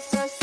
so, so.